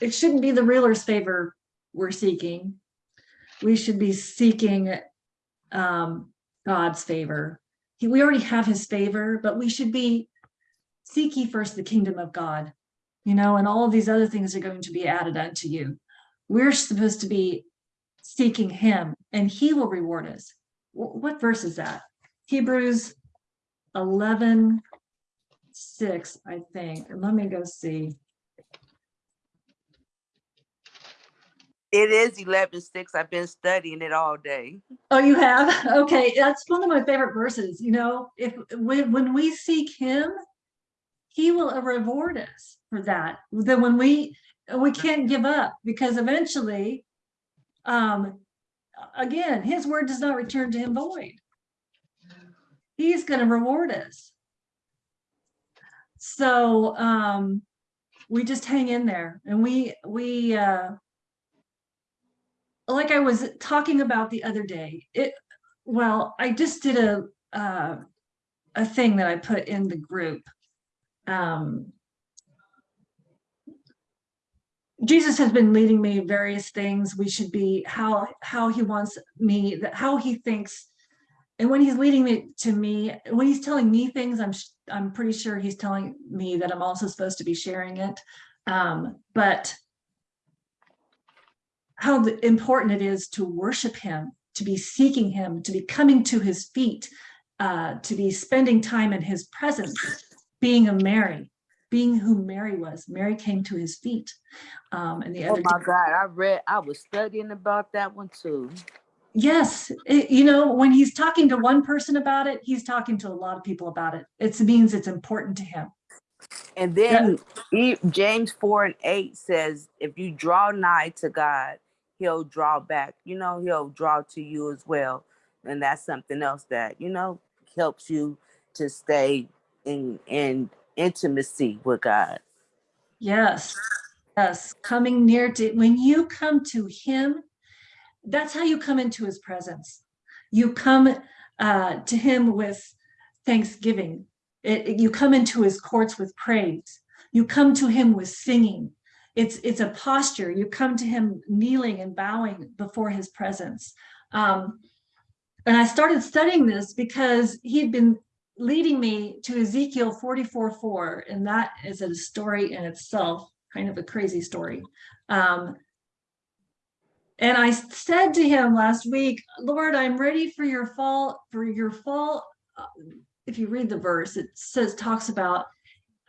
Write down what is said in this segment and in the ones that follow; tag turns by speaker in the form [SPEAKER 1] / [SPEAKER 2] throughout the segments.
[SPEAKER 1] it shouldn't be the realtor's favor we're seeking. We should be seeking um, God's favor. He, we already have his favor, but we should be seek ye first the kingdom of God, you know, and all of these other things are going to be added unto you. We're supposed to be seeking him and he will reward us. Wh- What verse is that? Hebrews 11, 6, I think. Let me go see.
[SPEAKER 2] It is eleven six. I've been studying it all day.
[SPEAKER 1] Oh, you have? Okay, that's one of my favorite verses, you know, if, when, when we seek him, he will reward us for that. Then when we, we can't give up because eventually, um, again, his word does not return to him void. He's gonna reward us. So, um, we just hang in there and we, we, uh, like I was talking about the other day, it, well, I just did a, uh, a thing that I put in the group. Um, Jesus has been leading me various things. We should be how, how he wants me, that how he thinks. And when he's leading me to me, when he's telling me things, I'm, I'm pretty sure he's telling me that I'm also supposed to be sharing it. Um, but how important it is to worship him, to be seeking him, to be coming to his feet, uh, to be spending time in his presence, being a Mary, being who Mary was. Mary came to his feet. Um, and the
[SPEAKER 2] Oh
[SPEAKER 1] other,
[SPEAKER 2] my God, I read, I was studying about that one too.
[SPEAKER 1] yes, it- you know, when he's talking to one person about it, he's talking to a lot of people about it. It means it's important to him.
[SPEAKER 2] And then E- James four and eight says, if you draw nigh to God, he'll draw back, you know, he'll draw to you as well. And that's something else that, you know, helps you to stay in, in intimacy with God.
[SPEAKER 1] Yes, yes, coming near to, when you come to him, that's how you come into his presence. You come uh, to him with thanksgiving. It- it- you come into his courts with praise. You come to him with singing. It's, it's a posture. You come to him kneeling and bowing before his presence. Um, and I started studying this because he'd been leading me to Ezekiel 44, 4, and that is a story in itself, kind of a crazy story. Um, and I said to him last week, Lord, I'm ready for your fall, for your fall. uh, If you read the verse, it says, talks about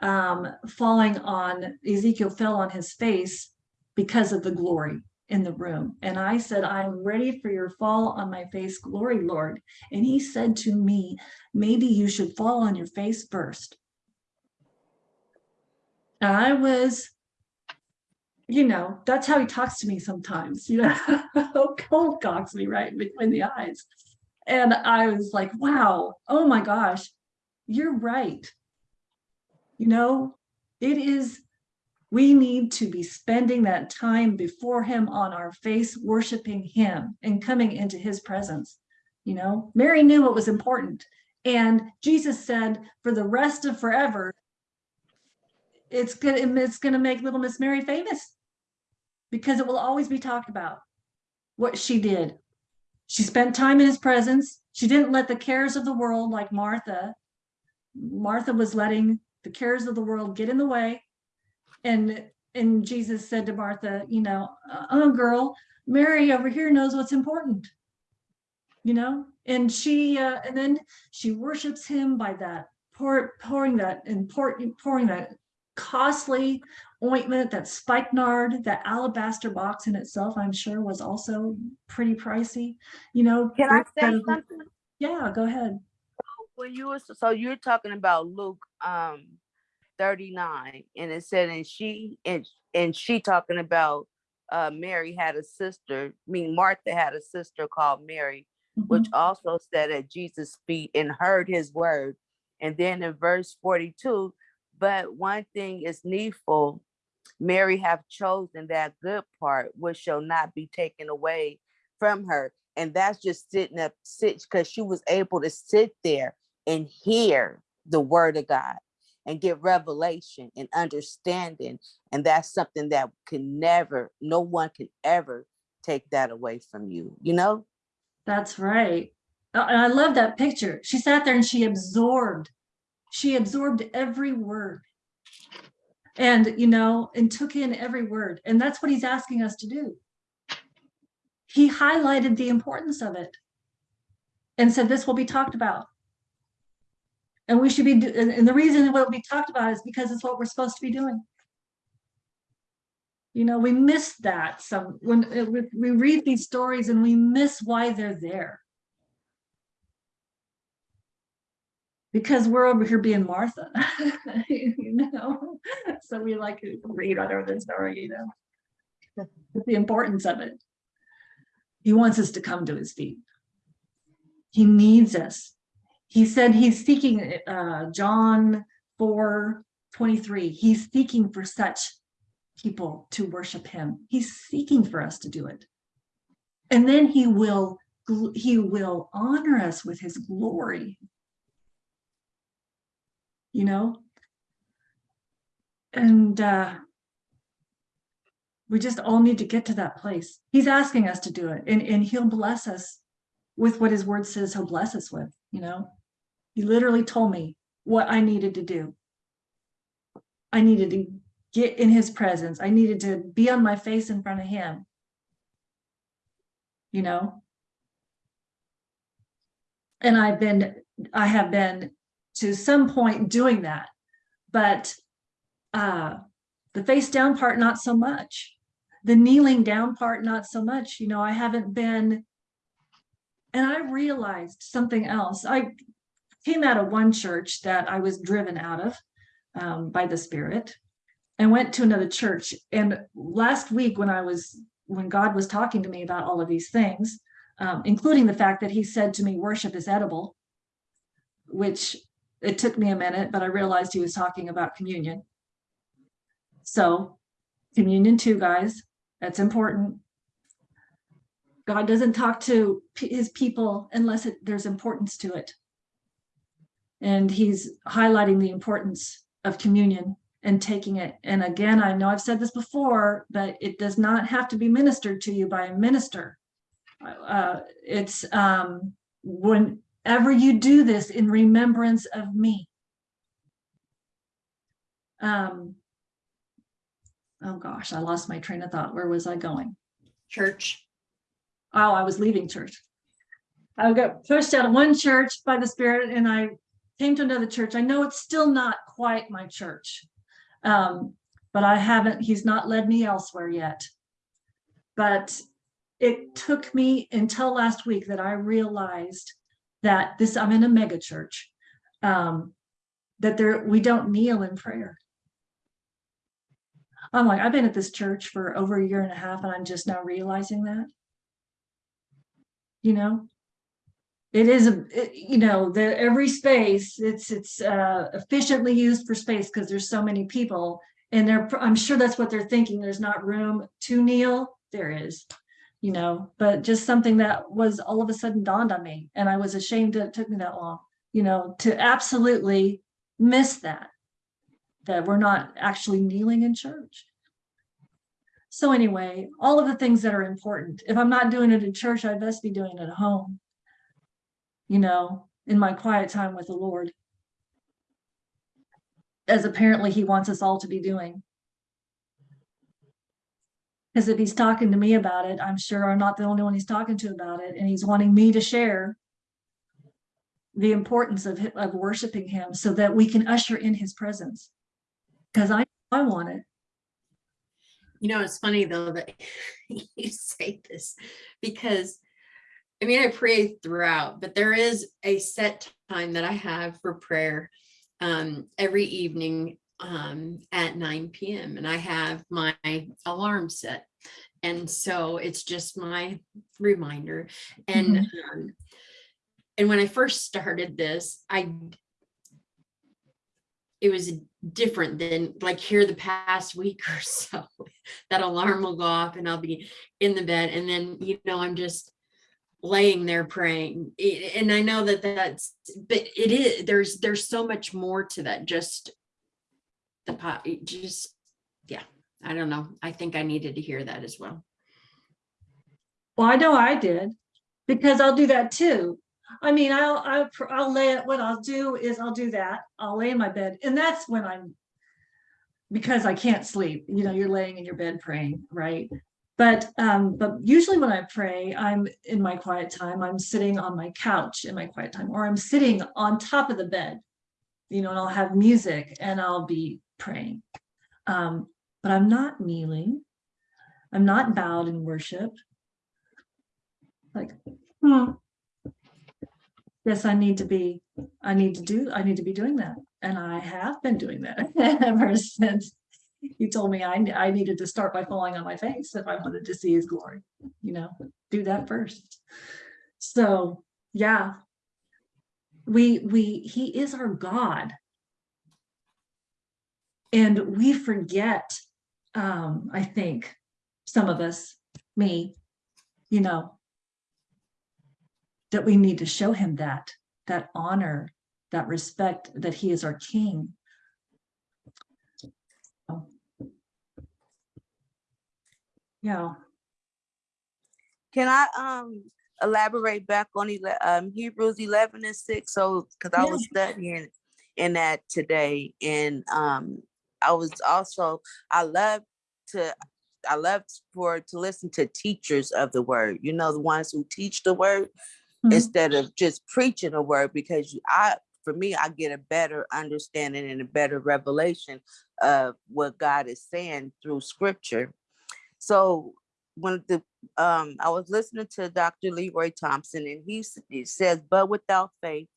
[SPEAKER 1] um, falling on, Ezekiel fell on his face because of the glory in the room. And I said, I'm ready for your fall on my face glory, Lord. And he said to me, maybe you should fall on your face first. And I was, you know, that's how he talks to me sometimes, you know, cold cocks me right between the eyes. And I was like, wow, oh my gosh, you're right. You know, it is, we need to be spending that time before him on our face, worshiping him and coming into his presence. You know, Mary knew what was important. And Jesus said, for the rest of forever, it's gonna, it's gonna make little Miss Mary famous. Because it will always be talked about what she did. She spent time in his presence. She didn't let the cares of the world like Martha. Martha was letting the cares of the world get in the way. And, and Jesus said to Martha, you know, oh girl, Mary over here knows what's important. You know, and she, uh, and then she worships him by that pour, pouring that and pour, pouring that costly ointment, that spikenard, that alabaster box in itself, I'm sure was also pretty pricey, you know.
[SPEAKER 2] Can I say something?
[SPEAKER 1] Yeah, go ahead.
[SPEAKER 2] When you were, so you're talking about Luke, um, thirty-nine, and it said, and she, and, and she talking about, uh, Mary had a sister, I mean, Martha had a sister called Mary, which
[SPEAKER 1] Mhm.
[SPEAKER 2] also sat at Jesus' feet and heard his word. And then in verse forty-two, but one thing is needful, Mary have chosen that good part, which shall not be taken away from her. And that's just sitting up, sit, because she was able to sit there and hear the word of God. and get revelation and understanding. And that's something that can never, no one can ever take that away from you, you know?
[SPEAKER 1] That's right. And I love that picture. She sat there and she absorbed, she absorbed every word. And, you know, and took in every word. And that's what he's asking us to do. He highlighted the importance of it and said, this will be talked about. And we should be, and the reason it will be talked about is because it's what we're supposed to be doing. You know, we miss that some, when uh, we read these stories and we miss why they're there. Because we're over here being Martha, you know, so we like to read whatever the story, you know. But The importance of it. He wants us to come to his feet. He needs us. He said he's seeking, uh, John 4, 23. he's seeking for such people to worship him. He's seeking for us to do it. And then he will, he will honor us with his glory. You know? And uh we just all need to get to that place. He's asking us to do it and, and he'll bless us with what his word says he'll bless us with, you know? He literally told me what I needed to do. I needed to get in his presence. I needed to be on my face in front of him. You know? And I've been, I have been to some point doing that, but uh, the face down part, not so much. The kneeling down part, not so much. You know, I haven't been, and I realized something else. I came out of one church that I was driven out of um, by the Spirit and went to another church. And last week, when I was, when God was talking to me about all of these things, um, including the fact that He said to me, worship is edible, which it took me a minute, but I realized He was talking about communion. So, communion too, guys, that's important. God doesn't talk to His people unless it, there's importance to it. And He's highlighting the importance of communion and taking it. And again, I know I've said this before, but it does not have to be ministered to you by a minister. Uh, it's um, whenever you do this in remembrance of me. Um, oh gosh, I lost my train of thought. Where was I going?
[SPEAKER 3] church.
[SPEAKER 1] Oh, I was leaving church. I got pushed out of one church by the Spirit and I came to another church. I know it's still not quite my church. Um, but I haven't, he's not led me elsewhere yet. But it took me until last week that I realized that this, I'm in a mega church. Um, that there, we don't kneel in prayer. I'm like, I've been at this church for over a year and a half and I'm just now realizing that. You know? It is, it- you know, the, every space, it's, it's uh, efficiently used for space because there's so many people. And they're, I'm sure that's what they're thinking. There's not room to kneel. There is, you know, but just something that was all of a sudden dawned on me. And I was ashamed that it took me that long, you know, to absolutely miss that that we're not actually kneeling in church. So anyway, all of the things that are important. If I'm not doing it in church, I best be doing it at home. You know, in my quiet time with the Lord. As apparently he wants us all to be doing. Because if he's talking to me about it, I'm sure I'm not the only one he's talking to about it, and he's wanting me to share the importance of, of worshiping him so that we can usher in his presence because I I want it.
[SPEAKER 3] You know, it's funny though that you say this because I mean, I pray throughout, but there is a set time that I have for prayer um, every evening um, at 9 p.m. and I have my alarm set. And so it's just my reminder. And um, and when I first started this, I it was different than like here the past week or so. that alarm will go off and I'll be in the bed and then you know I'm just laying there praying and I know that that's but it is there's there's so much more to that just the pot, just, yeah, I don't know. I think I needed to hear that as well.
[SPEAKER 1] Well, I know I did, because I'll do that too. I mean, I'll, I'll, I'll lay it, what I'll do is I'll do that. I'll lay in my bed and that's when I'm, because I can't sleep, you know, you're laying in your bed praying, right? But, um, but usually when I pray, I'm in my quiet time, I'm sitting on my couch in my quiet time, or I'm sitting on top of the bed. You know, and I'll have music and I'll be praying. Um, but I'm not kneeling. I'm not bowed in worship. Like, hmm. Yes, I need to be, I need to do, I need to be doing that. And I have been doing that ever since he told me I, I needed to start by falling on my face if I wanted to see his glory, you know, do that first. So, yeah. We, we, he is our God. And we forget, um, I think, some of us, me, you know, that we need to show him that, that honor, that respect, that he is our king. Yeah,
[SPEAKER 2] Can I um elaborate back on ele- um Hebrews eleven and six? So, cause I
[SPEAKER 1] Yeah.
[SPEAKER 2] was studying in that today and um I was also, I love to, I love for to listen to teachers of the word, you know, the ones who teach the word
[SPEAKER 1] Mhm.
[SPEAKER 2] instead of just preaching a word because I, for me, I get a better understanding and a better revelation of what God is saying through scripture. So when the um I was listening to Dr. Leroy Thompson and he, he says, but without faith,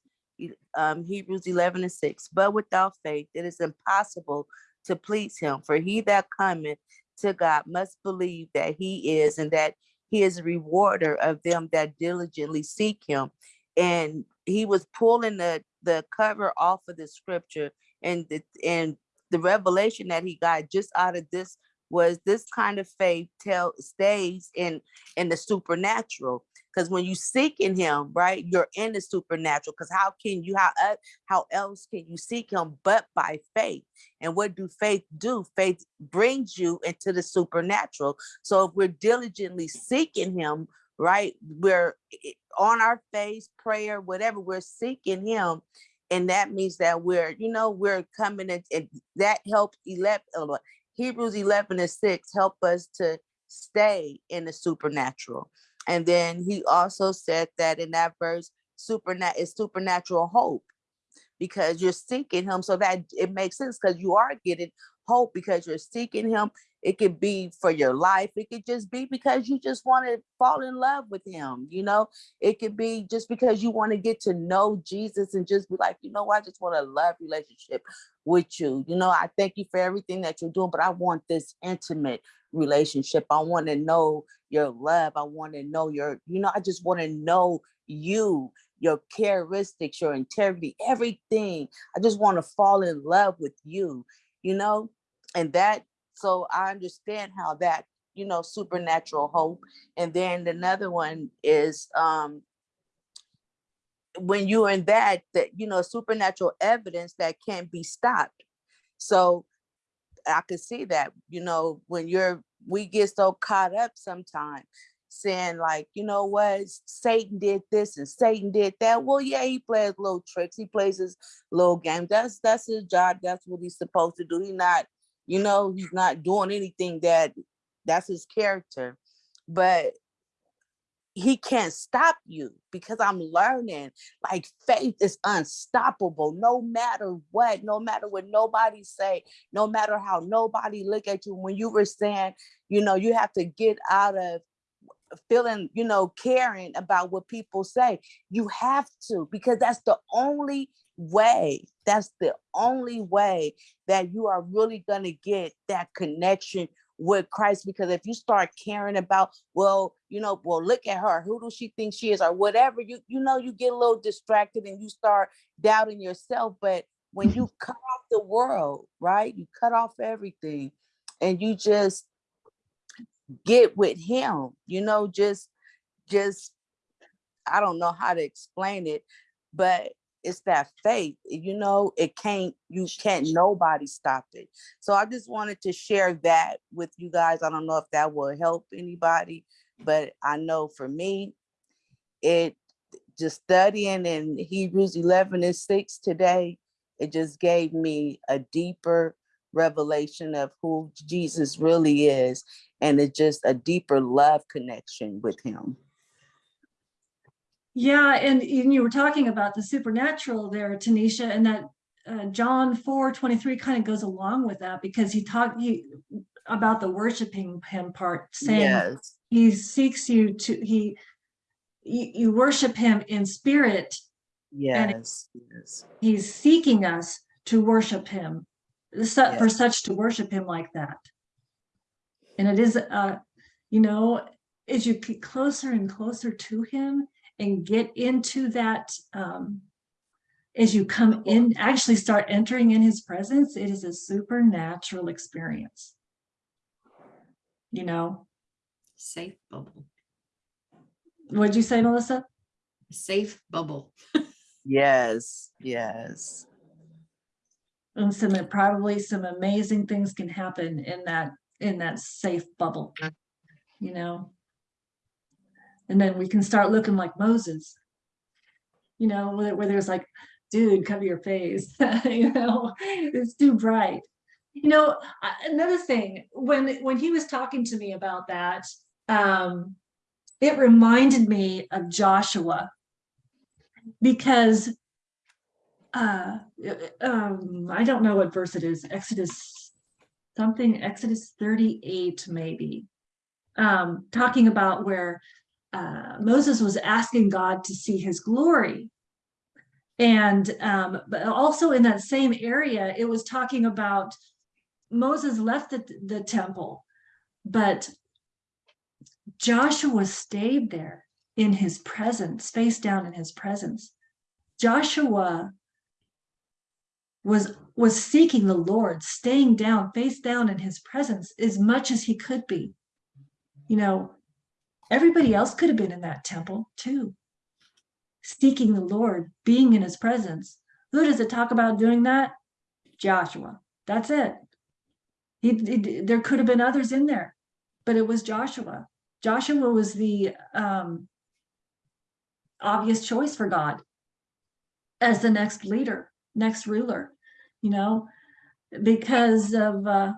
[SPEAKER 2] um Hebrews 11 and 6, but without faith, it is impossible to please him. For he that cometh to God must believe that he is and that he is a rewarder of them that diligently seek him. And he was pulling the the cover off of the scripture and the and the revelation that he got just out of this was this kind of faith tell stays in in the supernatural because when you seek in him right you're in the supernatural because how can you how el- how else can you seek him but by faith? And what do faith do? Faith brings you into the supernatural. So if we're diligently seeking him right we're eh, on our face prayer whatever we're seeking him and that means that we're you know we're coming in and that helps elect uh, Hebrews 11 and 6 help us to stay in the supernatural. And then he also said that in that verse, supernat is supernatural hope because you're seeking him. So that it makes sense because you are getting hope because you're seeking him. It could be for your life. It could just be because you just want to fall in love with him. You know, it could be just because you want to get to know Jesus and just be like, you know, I just want a love relationship with you. You know, I thank you for everything that you're doing, but I want this intimate relationship. I want to know your love. I want to know your, you know, I just want to know you, your characteristics, your integrity, everything. I just want to fall in love with you, you know, and that, so I understand how that, you know, supernatural hope. And then another one is, um, when you're in that, that, you know, supernatural evidence that can't be stopped. So I could see that, you know, when you're, we get so caught up sometimes saying like, you know what, Satan did this and Satan did that. Well, yeah, he plays little tricks. He plays his little game. That's, that's his job. That's what he's supposed to do. He's not, you know, he's not doing anything that, that's his character. But he can't stop you because I'm learning like faith is unstoppable no matter what, no matter what nobody say, no matter how nobody look at you. When you were saying, you know, you have to get out of feeling, you know, caring about what people say. You have to because that's the only way. That's the only way that you are really going to get that connection with Christ because if you start caring about, well, you know, well, look at her, who does she think she is, or whatever, you you know, you get a little distracted and you start doubting yourself. But when you mm-hmm. cut off the world, right? You cut off everything and you just get with him, you know, just just I don't know how to explain it, but it's that faith, eh, you know, it can't, you can't, nobody stop it. So I just wanted to share that with you guys. I don't know if that will help anybody, but I know for me, it just studying in Hebrews 11 and 6 today, it just gave me a deeper revelation of who Jesus really is and it's just a deeper love connection with him.
[SPEAKER 1] Yeah, and, and you were talking about the supernatural there, Tanisha, and that uh, John 4 23 kind of goes along with that because he talked he about the worshiping him part, saying
[SPEAKER 2] Yes,
[SPEAKER 1] he seeks you to he you, you worship him in spirit.
[SPEAKER 2] yes, yes,
[SPEAKER 1] He's seeking us to worship him, su- for such to worship him like that. And it is, uh, you know, as you get closer and closer to him and get into that, um, as you come in, actually start entering in his presence, it is a supernatural experience. You know,
[SPEAKER 3] Safe bubble,
[SPEAKER 1] what'd you say, Melissa?
[SPEAKER 3] safe bubble.
[SPEAKER 2] yes, yes.
[SPEAKER 1] And some, probably some amazing things can happen in that, in that safe bubble, you know? And then we can start looking like Moses. You know, where, where there's like, dude, cover your face, you know, it's too bright. You know, another thing, when, when he was talking to me about that, um, it reminded me of Joshua. Because uh, um, I don't know what verse it is, Exodus something, Exodus 38 maybe. Um, talking about where uh, Moses was asking God to see his glory. And um, but also in that same area, it was talking about Moses left the, the temple, but Joshua stayed there in his presence, face down in his presence. Joshua was was seeking the Lord, staying down, face down in his presence as much as he could be. You know, everybody else could have been in that temple too. Seeking the Lord, being in his presence. Who does it talk about doing that? Joshua. That's it. He, he- there could have been others in there, but it was Joshua. Joshua was the um, obvious choice for God as the next leader, next ruler, you know, because of, uh,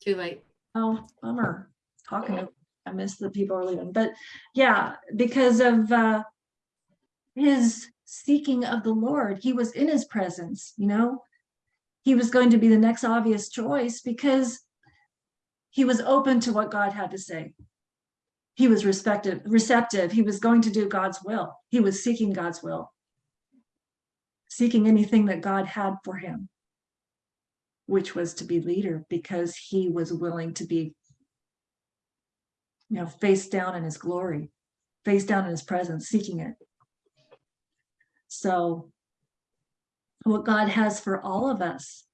[SPEAKER 3] Too late.
[SPEAKER 1] oh, bummer, talking I miss the people are leaving, but yeah, because of, uh, his seeking of the Lord, he was in his presence, you know? He was going to be the next obvious choice because he was open to what God had to say. He was respective, receptive. He was going to do God's will. He was seeking God's will. Seeking anything that God had for him, which was to be leader because he was willing to be, you know, face down in his glory, face down in his presence, seeking it. So what God has for all of us.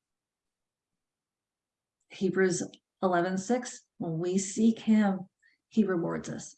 [SPEAKER 1] Hebrews 11, 6, when we seek him, he rewards us.